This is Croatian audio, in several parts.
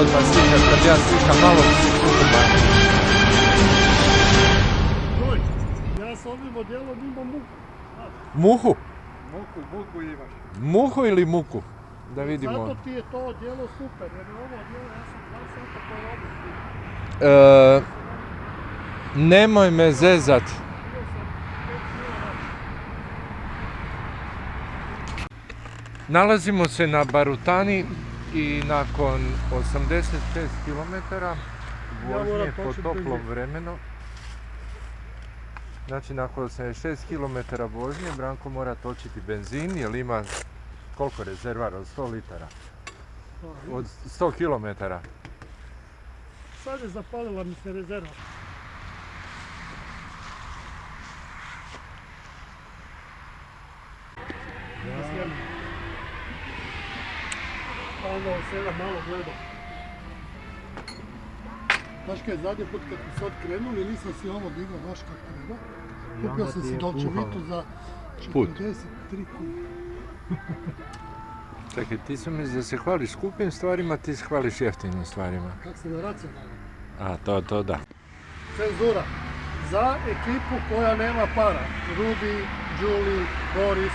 odmah slikat, kad ja slikam malo sekundu manje. Joj, ja s ovim odjelom imam muku. Muhu? Muku, muku imaš. Muhu ili muku? Da vidimo. Zato ti je to odjelo super, jer je ovo odjelo, ja sam dva sata po robu. E, nemoj me zezat. Nalazimo se na Barutani i nakon 86 km vožnje po toplom vremenu. Znači nakon 86 km vožnje Branko mora točiti benzin jer ima koliko rezervar od 100 litara? Od 100 km. Sad je zapalila mi se rezerva. Ja. Pa onda od svega malo gledam. Znaš kaj, zadnji put kad smo sad krenuli, nisam si ovo digao baš kako treba. Kupio sam si Dolce Vitu za Put. 43 kuna. Čekaj, ti su mi da se hvališ skupim stvarima, ti se hvališ jeftinim stvarima. Kak se na racionalno. A, to, to da. Cenzura. Za ekipu koja nema para. Rudi, Đuli, Boris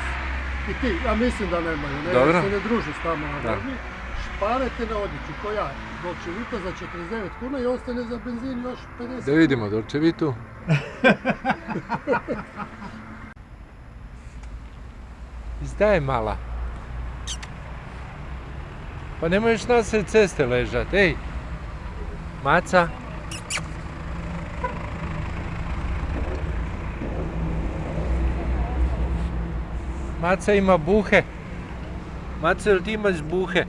i ti. Ja mislim da nemaju, ne, Dobro. se ne druži s tamo na Da. Šparete na odjeću, ko ja. Dolce Vita za 49 kuna i ostane za benzin još 50 Da vidimo Dolce Vitu. Izdaj mala. Pa ne možeš na sred ceste ležat, ej. Maca. Maca ima buhe. Maca, jel ti imaš buhe?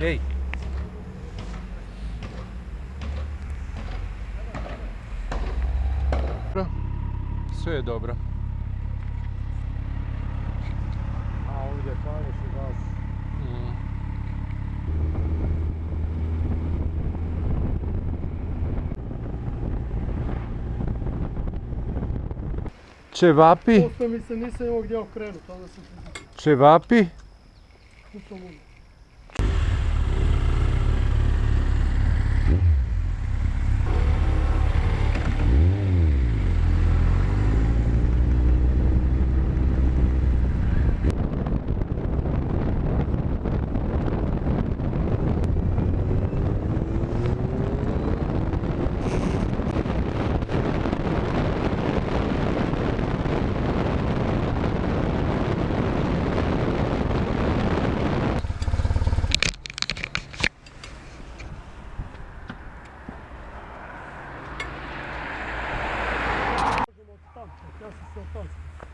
Ej. Sve je dobro. A ovdje pališ i gas. Mm. Čevapi, Posto mi se nisam imao gdje okrenuti, onda sam se čevapi. kupao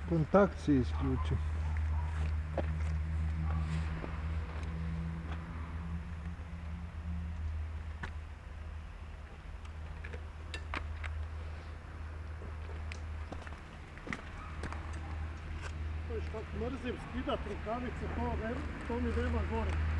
Kontakt si isključi. Viš kako mrzim skidat rukavice, to, ne, to mi nema gore.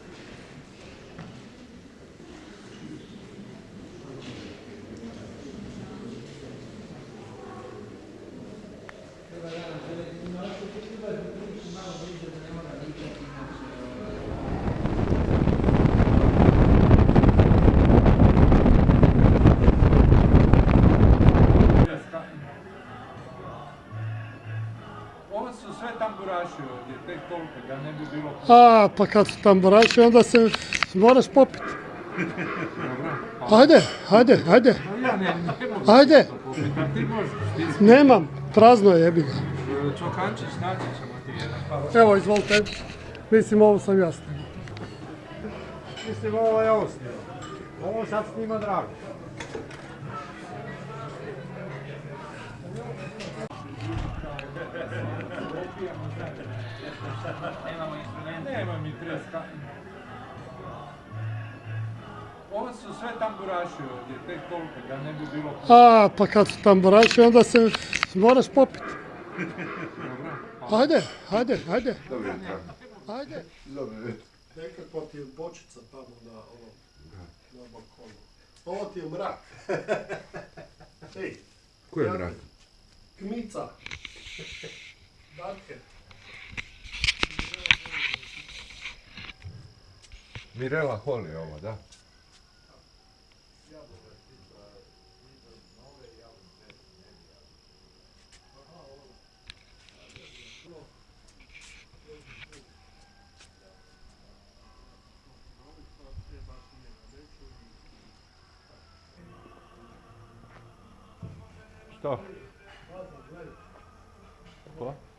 Ovo su sve tamburaši ovdje, tek toliko, da ne bi bilo A, pa kad su tamburaši, onda se moraš popiti. dobro. Ajde, ajde, ajde, Ja ne, ne mogu ajde. to popiti, a ti možeš, ti Nemam, prazno je jebi ga. čokančić naći ćemo ti jedan. Pa, Evo, izvolite. Mislim, ovo sam ja snimao. Mislim, ovo je ovo snimao. Ovo sad snima drago. Nema mi treska. Ovo su sve tamburaši ovdje, tek toliko, da ne bi bilo... A, pa kad su tamburaši, onda se moraš popiti. Ajde, ajde, ajde. Ajde. Nekakva ti je bočica tamo na ovom, na balkonu. Ovo ti je mrak. Ej, Ko je mrak? kmica. Mirela Holi ovo, da? Što? Ko?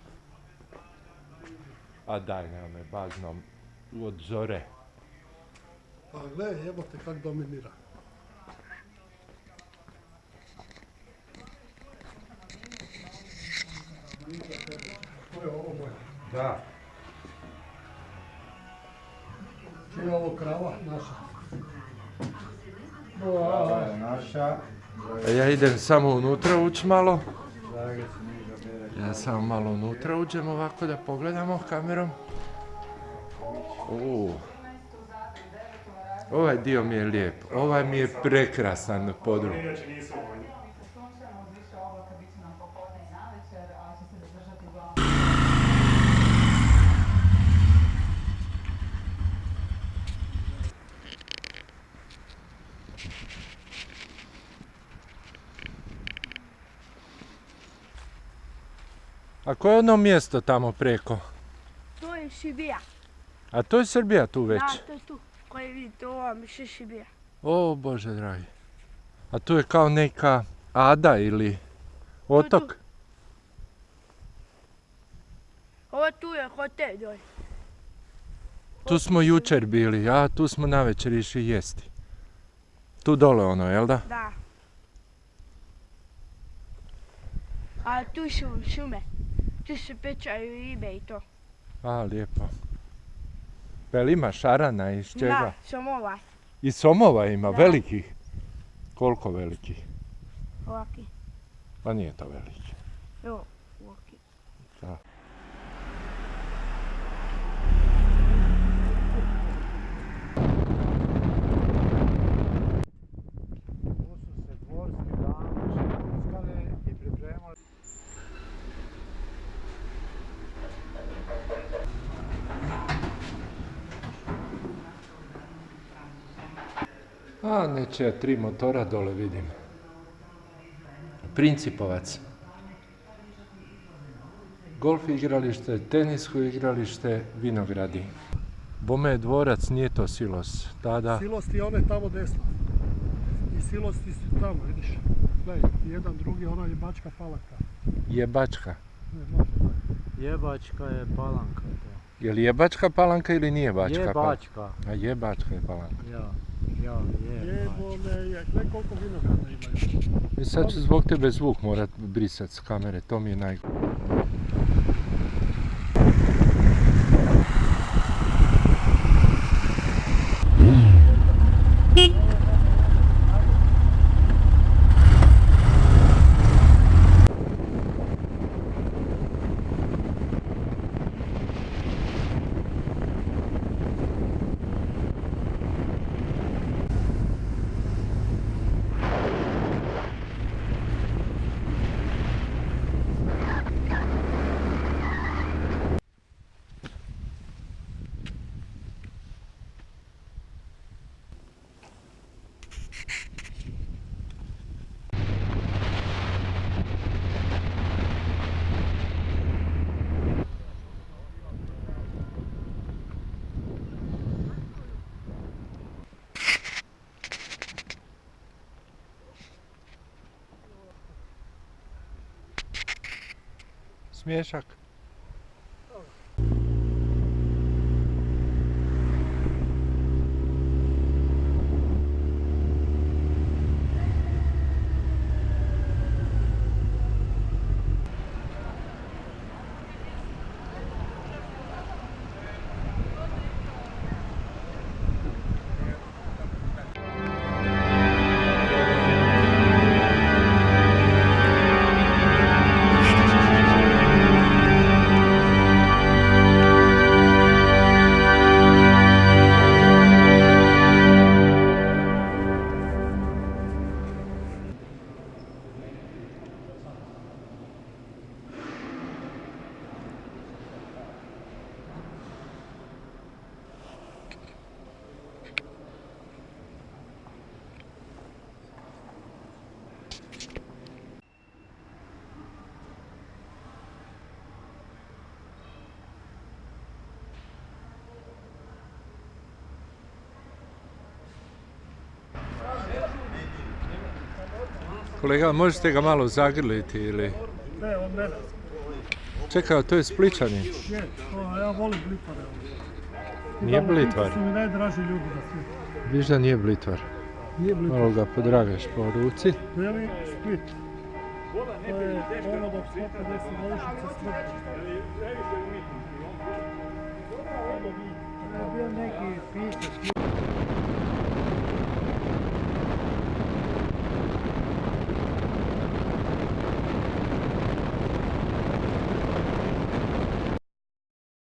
A daj, nema me bazno od zore. Pa gle, jebote kak dominira. To je ovo moje. Da. Čija je ovo krava? Naša. Ovo je naša. Ja idem samo unutra ući malo. Drage se. Ja samo malo unutra uđem ovako da pogledamo kamerom. U. Ovaj dio mi je lijep. Ovaj mi je prekrasan podrum. A koje je ono mjesto tamo preko? To je Šibija. A to je Srbija tu već. Da, to je tu. Koji vidite, ovo vam je Šibija. O Bože dragi. A tu je kao neka ada ili otok. Ovo tu je hotel dolje. Tu smo jučer bili, a tu smo navečer išli jesti. Tu dole ono, jel da? Da. A tu su šume. Se pečaju ribe i to. A, lijepo. Jel ima šarana iz čega? Da, somova. I somova ima, Da. velikih. Koliko velikih? Ovaki. Pa nije to veliki. Evo, ovaki. Tu su se dvorski dame šepuskale i pripremali. A, nečija tri motora dole vidim. Principovac. Golf igralište, tenisko igralište, vinogradi. Bome je dvorac, nije to silos. Tada, Silosti je one tamo desno. I silosti su tamo, vidiš. Gledaj, jedan drugi, ono je bačka palaka. jebačka. Ne, može. Jebačka je palanka to. Je li jebačka palanka ili nije bačka palanka? Jebačka. A jebačka je palanka. Ja, ja, je, koliko vinograda imaju. I sad ću zbog tebe zvuk morat brisat s kamere, to mi je naj... Zmieszak. Kolega, možete ga malo zagrliti ili... Ne, on mene. Čekaj, to je Spličanin. Je, ja volim blitvare. Nije blitvar. su mi najdraži ljudi na svijetu. Viš da nije blitvar. Nije blitvar. Malo ga podragaš po ruci. Veli Split. To je ono dok 150 godišnjice smrti. To je bio neki pisac,